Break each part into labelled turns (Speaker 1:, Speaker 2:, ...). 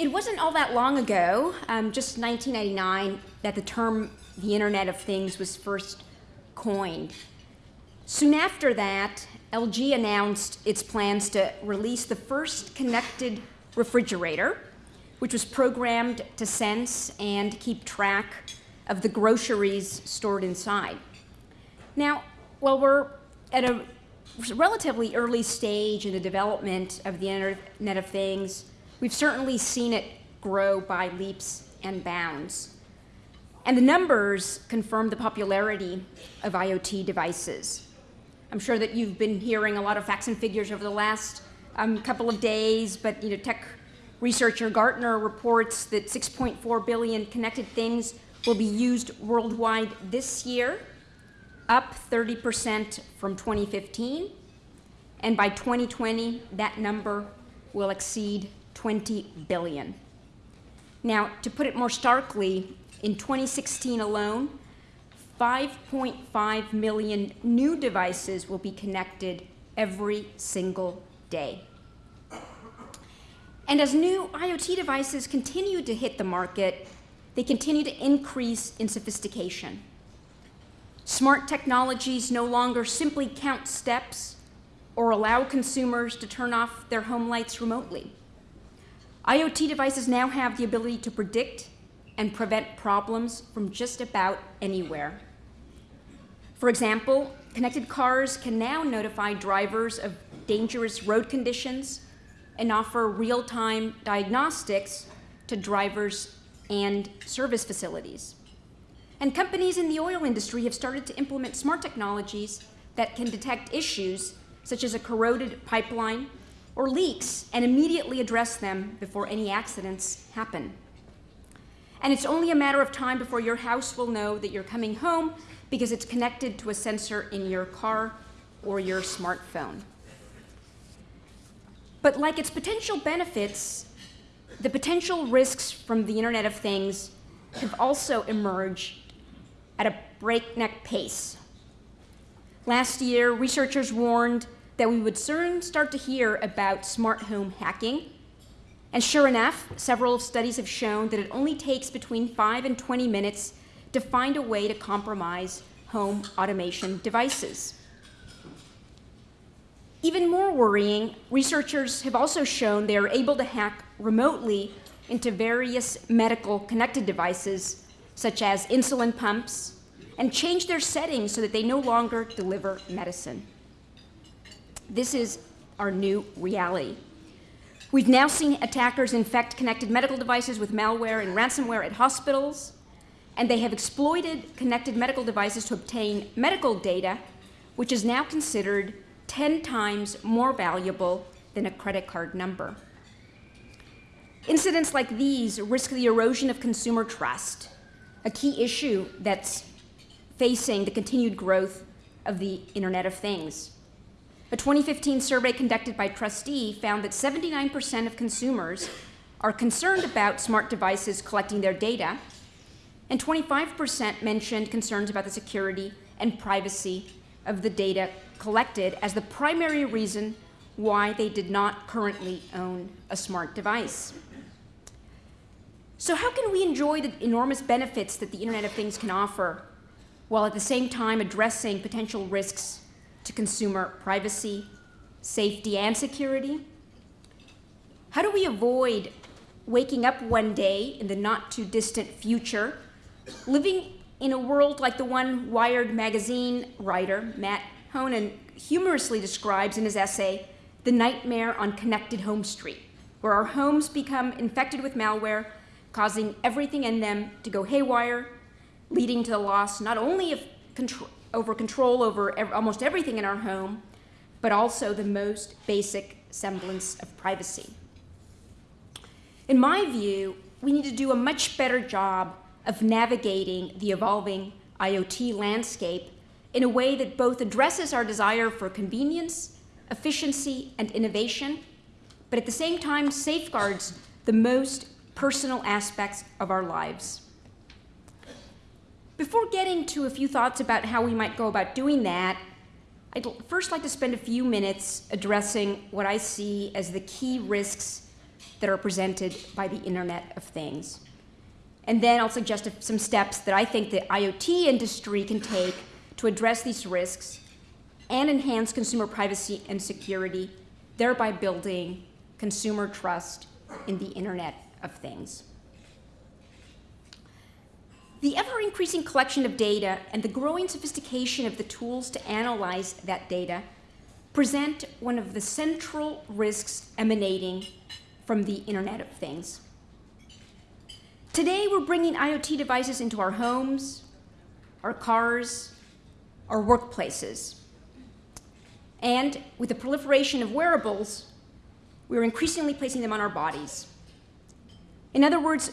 Speaker 1: it wasn't all that long ago, um, just 1999, that the term the Internet of Things was first coined. Soon after that, LG announced its plans to release the first connected refrigerator, which was programmed to sense and keep track of the groceries stored inside. Now, while we're at a relatively early stage in the development of the Internet of Things, we've certainly seen it grow by leaps and bounds. And the numbers confirm the popularity of IoT devices. I'm sure that you've been hearing a lot of facts and figures over the last um, couple of days, but you know, tech researcher Gartner reports that 6.4 billion connected things will be used worldwide this year, up 30% from 2015. And by 2020, that number will exceed 20 billion. Now, to put it more starkly, in 2016 alone, 5.5 million new devices will be connected every single day. And as new IoT devices continue to hit the market, they continue to increase in sophistication. Smart technologies no longer simply count steps or allow consumers to turn off their home lights remotely. IoT devices now have the ability to predict and prevent problems from just about anywhere. For example, connected cars can now notify drivers of dangerous road conditions and offer real-time diagnostics to drivers and service facilities. And companies in the oil industry have started to implement smart technologies that can detect issues such as a corroded pipeline or leaks and immediately address them before any accidents happen. And it's only a matter of time before your house will know that you're coming home because it's connected to a sensor in your car or your smartphone. But like its potential benefits, the potential risks from the Internet of Things have also emerged at a breakneck pace. Last year, researchers warned that we would soon start to hear about smart home hacking. And sure enough, several studies have shown that it only takes between 5 and 20 minutes to find a way to compromise home automation devices. Even more worrying, researchers have also shown they are able to hack remotely into various medical connected devices, such as insulin pumps, and change their settings so that they no longer deliver medicine. This is our new reality. We've now seen attackers infect connected medical devices with malware and ransomware at hospitals, and they have exploited connected medical devices to obtain medical data, which is now considered 10 times more valuable than a credit card number. Incidents like these risk the erosion of consumer trust, a key issue that's facing the continued growth of the Internet of Things. A 2015 survey conducted by TRUSTe found that 79% of consumers are concerned about smart devices collecting their data, and 25% mentioned concerns about the security and privacy of the data collected as the primary reason why they did not currently own a smart device. So how can we enjoy the enormous benefits that the Internet of Things can offer while at the same time addressing potential risks to consumer privacy, safety, and security? How do we avoid waking up one day in the not too distant future, living in a world like the one Wired magazine writer Matt Honan humorously describes in his essay, The Nightmare on Connected Home Street, where our homes become infected with malware, causing everything in them to go haywire, leading to the loss not only of control, over control over ev almost everything in our home, but also the most basic semblance of privacy. In my view, we need to do a much better job of navigating the evolving IoT landscape in a way that both addresses our desire for convenience, efficiency, and innovation, but at the same time safeguards the most personal aspects of our lives. Before getting to a few thoughts about how we might go about doing that, I'd first like to spend a few minutes addressing what I see as the key risks that are presented by the Internet of Things. And then I'll suggest some steps that I think the IoT industry can take to address these risks and enhance consumer privacy and security, thereby building consumer trust in the Internet of Things. The ever increasing collection of data and the growing sophistication of the tools to analyze that data present one of the central risks emanating from the Internet of Things. Today, we're bringing IoT devices into our homes, our cars, our workplaces. And with the proliferation of wearables, we're increasingly placing them on our bodies. In other words,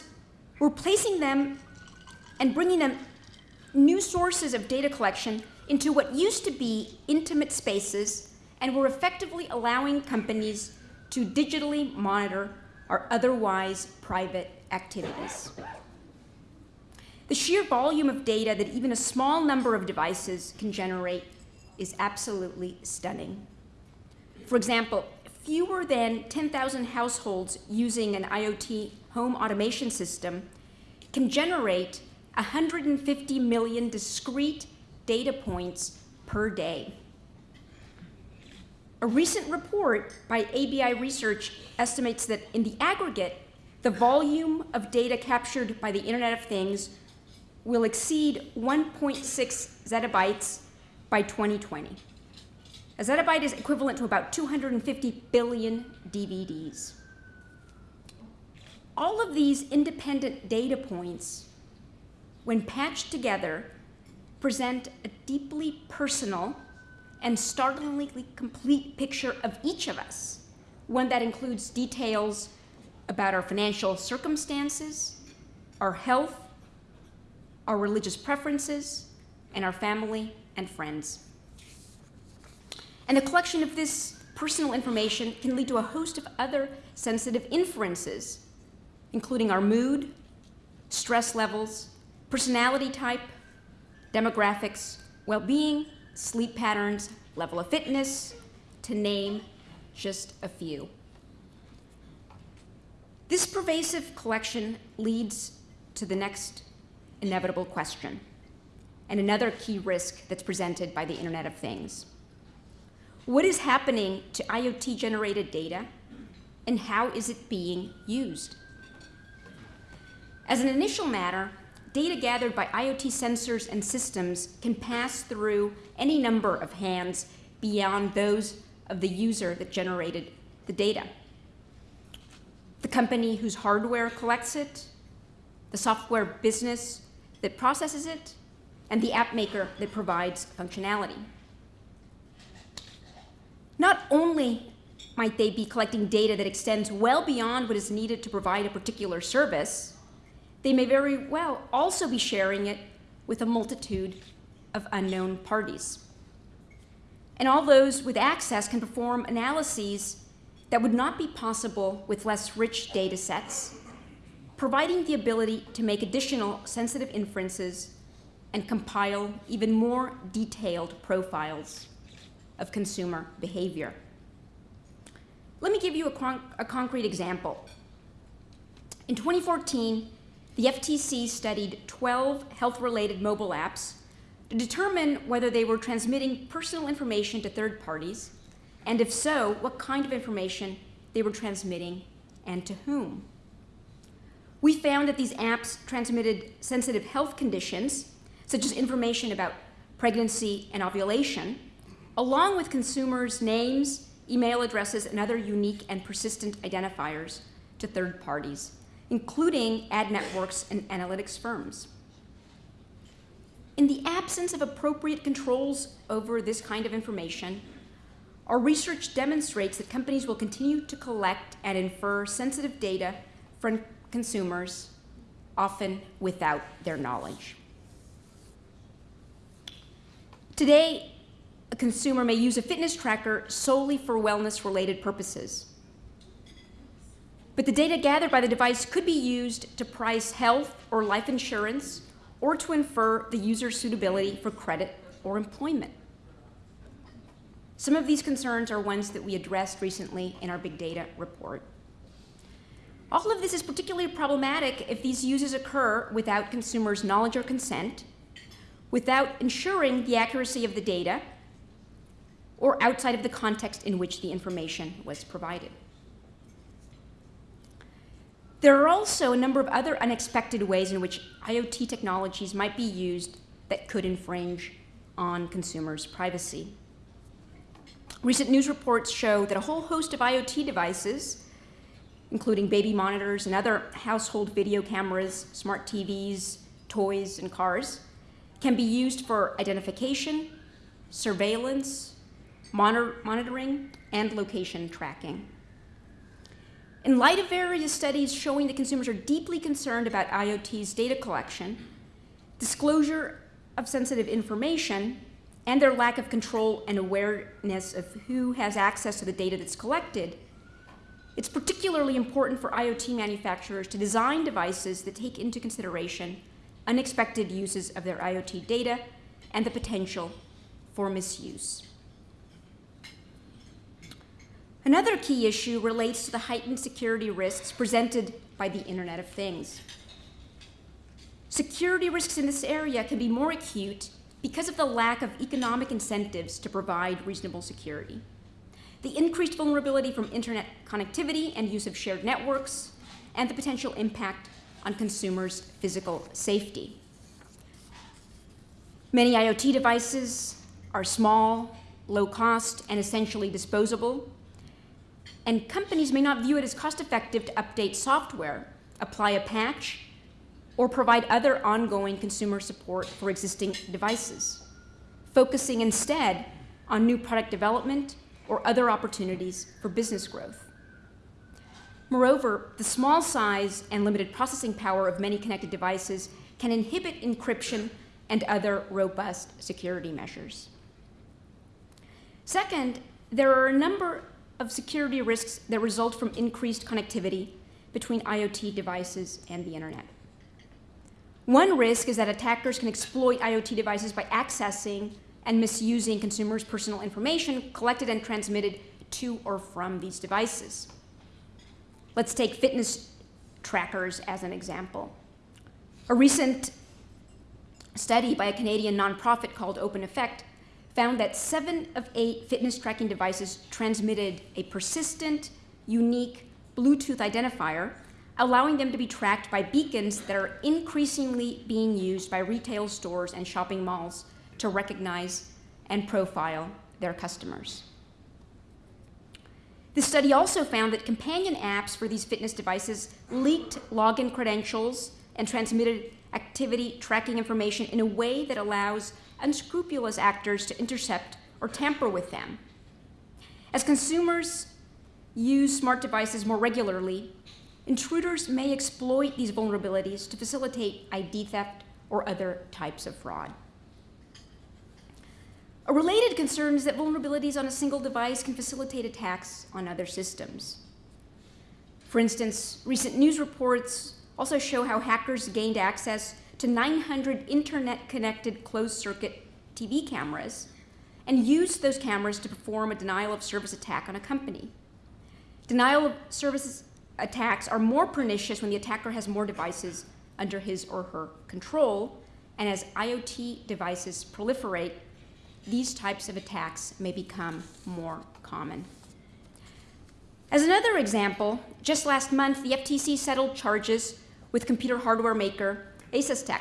Speaker 1: we're placing them and bringing them new sources of data collection into what used to be intimate spaces, and we're effectively allowing companies to digitally monitor our otherwise private activities. The sheer volume of data that even a small number of devices can generate is absolutely stunning. For example, fewer than 10,000 households using an IoT home automation system can generate 150 million discrete data points per day. A recent report by ABI Research estimates that in the aggregate, the volume of data captured by the Internet of Things will exceed 1.6 zettabytes by 2020. A zettabyte is equivalent to about 250 billion DVDs. All of these independent data points, when patched together, present a deeply personal and startlingly complete picture of each of us, one that includes details about our financial circumstances, our health, our religious preferences, and our family and friends. And the collection of this personal information can lead to a host of other sensitive inferences, including our mood, stress levels, personality type, demographics, well-being, sleep patterns, level of fitness, to name just a few. This pervasive collection leads to the next inevitable question and another key risk that's presented by the Internet of Things. What is happening to IoT-generated data, and how is it being used? As an initial matter, data gathered by IoT sensors and systems can pass through any number of hands beyond those of the user that generated the data the company whose hardware collects it, the software business that processes it, and the app maker that provides functionality. Not only might they be collecting data that extends well beyond what is needed to provide a particular service, they may very well also be sharing it with a multitude of unknown parties. And all those with access can perform analyses that would not be possible with less rich data sets, providing the ability to make additional sensitive inferences and compile even more detailed profiles of consumer behavior. Let me give you a, con a concrete example. In 2014, the FTC studied 12 health-related mobile apps to determine whether they were transmitting personal information to third parties and if so, what kind of information they were transmitting and to whom. We found that these apps transmitted sensitive health conditions, such as information about pregnancy and ovulation, along with consumers' names, email addresses, and other unique and persistent identifiers to third parties, including ad networks and analytics firms. In the absence of appropriate controls over this kind of information, our research demonstrates that companies will continue to collect and infer sensitive data from consumers, often without their knowledge. Today, a consumer may use a fitness tracker solely for wellness-related purposes. But the data gathered by the device could be used to price health or life insurance or to infer the user's suitability for credit or employment. Some of these concerns are ones that we addressed recently in our big data report. All of this is particularly problematic if these uses occur without consumers' knowledge or consent, without ensuring the accuracy of the data, or outside of the context in which the information was provided. There are also a number of other unexpected ways in which IoT technologies might be used that could infringe on consumers' privacy. Recent news reports show that a whole host of IoT devices, including baby monitors and other household video cameras, smart TVs, toys, and cars, can be used for identification, surveillance, monitor monitoring, and location tracking. In light of various studies showing that consumers are deeply concerned about IoT's data collection, disclosure of sensitive information, and their lack of control and awareness of who has access to the data that's collected, it's particularly important for IoT manufacturers to design devices that take into consideration unexpected uses of their IoT data and the potential for misuse. Another key issue relates to the heightened security risks presented by the Internet of Things. Security risks in this area can be more acute because of the lack of economic incentives to provide reasonable security. The increased vulnerability from internet connectivity and use of shared networks, and the potential impact on consumers' physical safety. Many IoT devices are small, low cost, and essentially disposable, and companies may not view it as cost effective to update software, apply a patch, or provide other ongoing consumer support for existing devices, focusing instead on new product development or other opportunities for business growth. Moreover, the small size and limited processing power of many connected devices can inhibit encryption and other robust security measures. Second, there are a number of security risks that result from increased connectivity between IoT devices and the internet. One risk is that attackers can exploit IoT devices by accessing and misusing consumers' personal information collected and transmitted to or from these devices. Let's take fitness trackers as an example. A recent study by a Canadian nonprofit called Open Effect found that seven of eight fitness tracking devices transmitted a persistent, unique Bluetooth identifier, allowing them to be tracked by beacons that are increasingly being used by retail stores and shopping malls to recognize and profile their customers. The study also found that companion apps for these fitness devices leaked login credentials and transmitted activity tracking information in a way that allows unscrupulous actors to intercept or tamper with them. As consumers use smart devices more regularly, intruders may exploit these vulnerabilities to facilitate ID theft or other types of fraud. A related concern is that vulnerabilities on a single device can facilitate attacks on other systems. For instance, recent news reports also show how hackers gained access to 900 internet-connected closed-circuit TV cameras and used those cameras to perform a denial of service attack on a company. Denial of service attacks are more pernicious when the attacker has more devices under his or her control, and as IoT devices proliferate, these types of attacks may become more common. As another example, just last month, the FTC settled charges with computer hardware maker ASUSTeK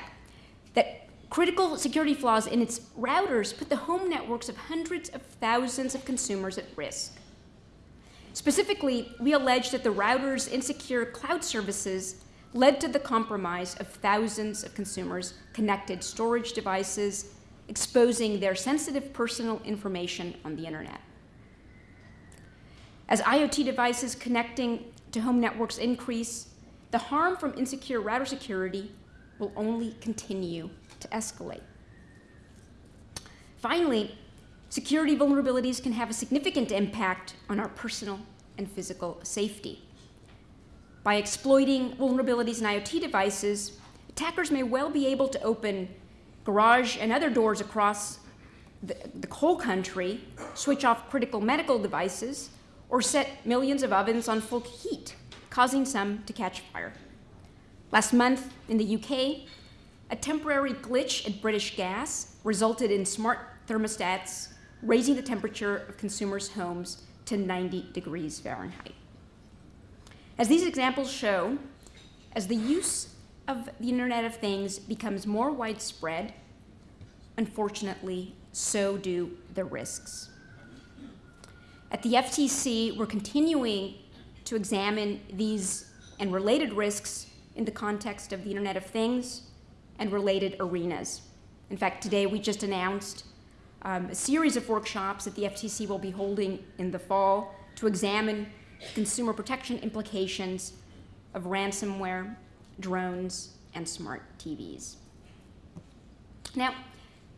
Speaker 1: that critical security flaws in its routers put the home networks of hundreds of thousands of consumers at risk. Specifically, we allege that the router's insecure cloud services led to the compromise of thousands of consumers' connected storage devices, exposing their sensitive personal information on the internet. As IoT devices connecting to home networks increase, the harm from insecure router security will only continue to escalate. Finally, security vulnerabilities can have a significant impact on our personal and physical safety. By exploiting vulnerabilities in IoT devices, attackers may well be able to open garage and other doors across the, the whole country, switch off critical medical devices, or set millions of ovens on full heat causing some to catch fire. Last month in the UK, a temporary glitch at British Gas resulted in smart thermostats raising the temperature of consumers' homes to 90 degrees Fahrenheit. As these examples show, as the use of the Internet of Things becomes more widespread, unfortunately, so do the risks. At the FTC, we're continuing to examine these and related risks in the context of the Internet of Things and related arenas. In fact, today we just announced um, a series of workshops that the FTC will be holding in the fall to examine consumer protection implications of ransomware, drones, and smart TVs. Now,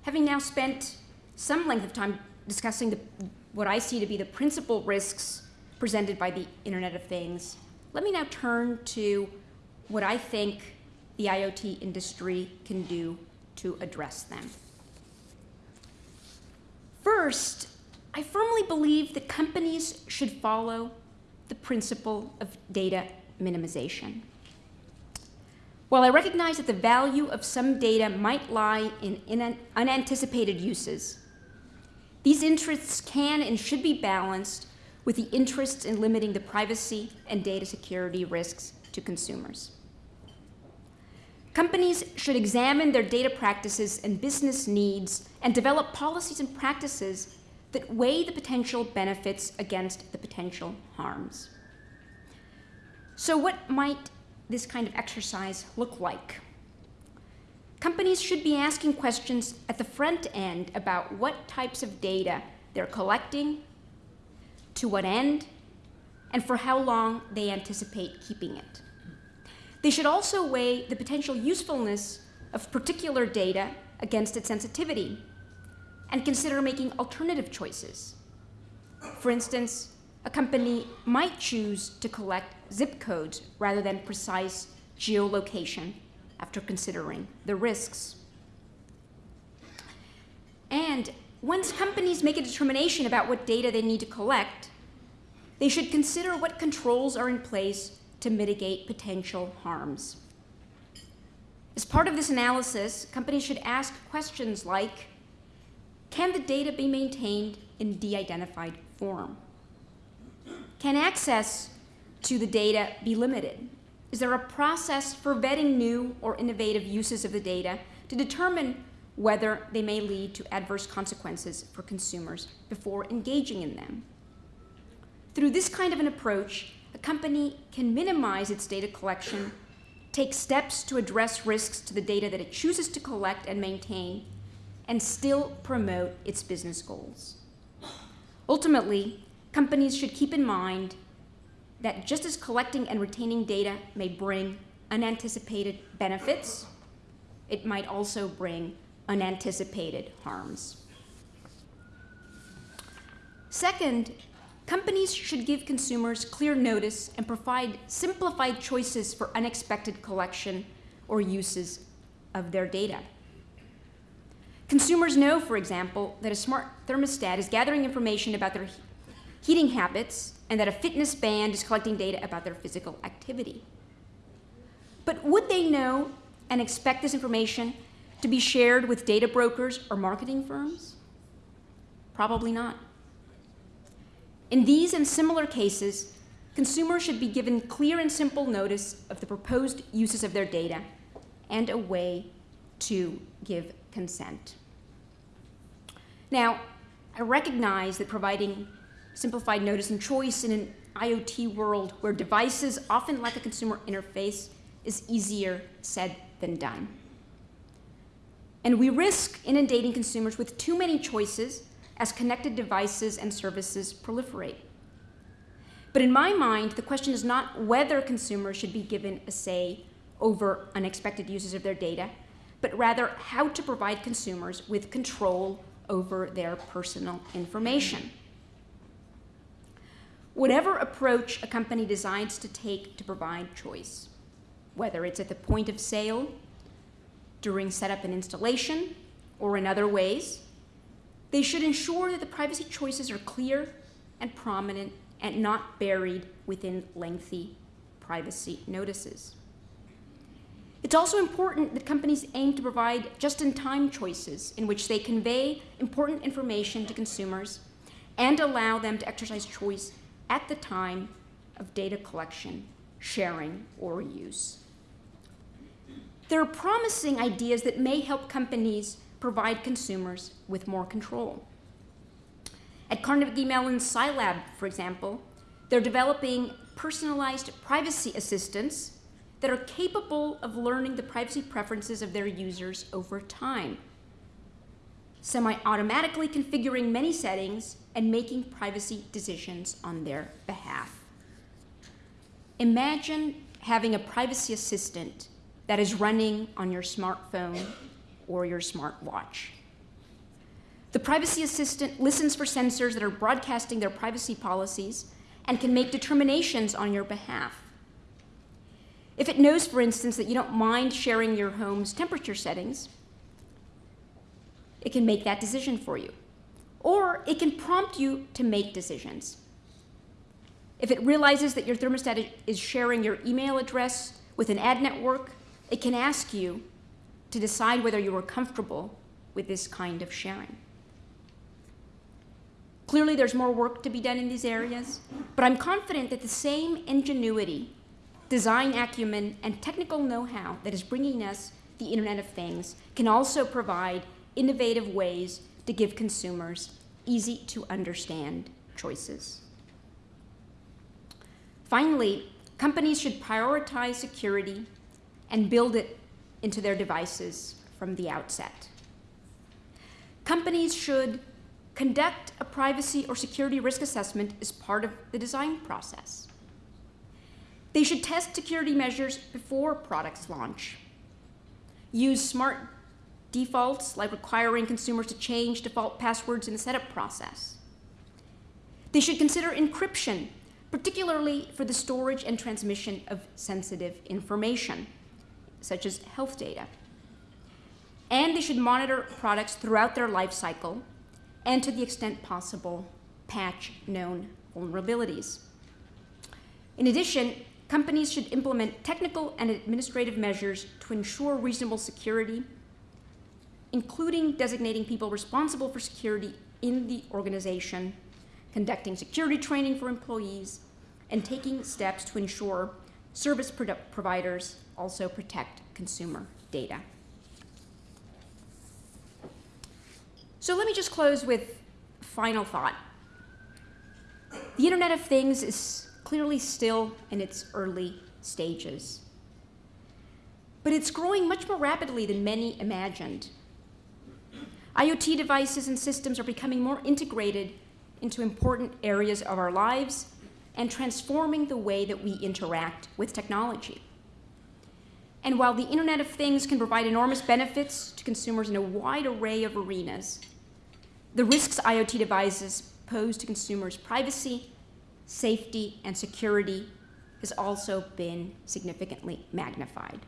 Speaker 1: having now spent some length of time discussing the, what I see to be the principal risks presented by the Internet of Things, let me now turn to what I think the IoT industry can do to address them. First, I firmly believe that companies should follow the principle of data minimization. While I recognize that the value of some data might lie in in unanticipated uses, these interests can and should be balanced with the interests in limiting the privacy and data security risks to consumers. Companies should examine their data practices and business needs and develop policies and practices that weigh the potential benefits against the potential harms. So what might this kind of exercise look like? Companies should be asking questions at the front end about what types of data they're collecting, to what end, and for how long they anticipate keeping it. They should also weigh the potential usefulness of particular data against its sensitivity and consider making alternative choices. For instance, a company might choose to collect zip codes rather than precise geolocation after considering the risks. And once companies make a determination about what data they need to collect, they should consider what controls are in place to mitigate potential harms. As part of this analysis, companies should ask questions like, can the data be maintained in de-identified form? Can access to the data be limited? Is there a process for vetting new or innovative uses of the data to determine whether they may lead to adverse consequences for consumers before engaging in them? Through this kind of an approach, a company can minimize its data collection, take steps to address risks to the data that it chooses to collect and maintain, and still promote its business goals. Ultimately, companies should keep in mind that just as collecting and retaining data may bring unanticipated benefits, it might also bring unanticipated harms. Second, Companies should give consumers clear notice and provide simplified choices for unexpected collection or uses of their data. Consumers know, for example, that a smart thermostat is gathering information about their heating habits and that a fitness band is collecting data about their physical activity. But would they know and expect this information to be shared with data brokers or marketing firms? Probably not. In these and similar cases, consumers should be given clear and simple notice of the proposed uses of their data and a way to give consent. Now, I recognize that providing simplified notice and choice in an IoT world where devices often lack a consumer interface is easier said than done. And we risk inundating consumers with too many choices as connected devices and services proliferate. But in my mind, the question is not whether consumers should be given a say over unexpected uses of their data, but rather how to provide consumers with control over their personal information. Whatever approach a company decides to take to provide choice, whether it's at the point of sale, during setup and installation, or in other ways, they should ensure that the privacy choices are clear and prominent and not buried within lengthy privacy notices. It's also important that companies aim to provide just-in-time choices in which they convey important information to consumers and allow them to exercise choice at the time of data collection, sharing, or use. There are promising ideas that may help companies provide consumers with more control. At Carnegie Mellon's CyLab, for example, they're developing personalized privacy assistants that are capable of learning the privacy preferences of their users over time, semi-automatically configuring many settings and making privacy decisions on their behalf. Imagine having a privacy assistant that is running on your smartphone or your smartwatch. The privacy assistant listens for sensors that are broadcasting their privacy policies and can make determinations on your behalf. If it knows, for instance, that you don't mind sharing your home's temperature settings, it can make that decision for you. Or it can prompt you to make decisions. If it realizes that your thermostat is sharing your email address with an ad network, it can ask you to decide whether you are comfortable with this kind of sharing. Clearly, there's more work to be done in these areas, but I'm confident that the same ingenuity design acumen, and technical know-how that is bringing us the Internet of Things can also provide innovative ways to give consumers easy to understand choices. Finally, companies should prioritize security and build it into their devices from the outset. Companies should conduct a privacy or security risk assessment as part of the design process. They should test security measures before products launch. Use smart defaults, like requiring consumers to change default passwords in the setup process. They should consider encryption, particularly for the storage and transmission of sensitive information, such as health data. And they should monitor products throughout their life cycle and, to the extent possible, patch known vulnerabilities. In addition, companies should implement technical and administrative measures to ensure reasonable security, including designating people responsible for security in the organization, conducting security training for employees, and taking steps to ensure service providers also protect consumer data. So let me just close with final thought. The Internet of Things is clearly still in its early stages. But it's growing much more rapidly than many imagined. IoT devices and systems are becoming more integrated into important areas of our lives and transforming the way that we interact with technology. And while the Internet of Things can provide enormous benefits to consumers in a wide array of arenas, the risks IoT devices pose to consumers' privacy, safety, and security has also been significantly magnified.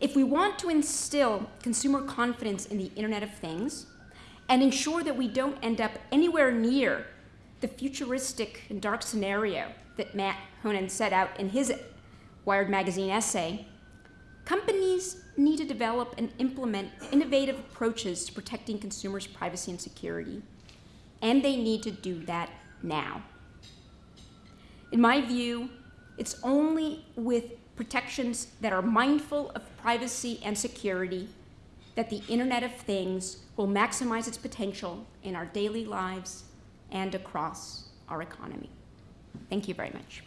Speaker 1: If we want to instill consumer confidence in the Internet of Things and ensure that we don't end up anywhere near the futuristic and dark scenario that Matt Honan set out in his Wired Magazine essay, companies need to develop and implement innovative approaches to protecting consumers' privacy and security. And they need to do that now. In my view, it's only with protections that are mindful of privacy and security that the Internet of Things will maximize its potential in our daily lives and across our economy. Thank you very much.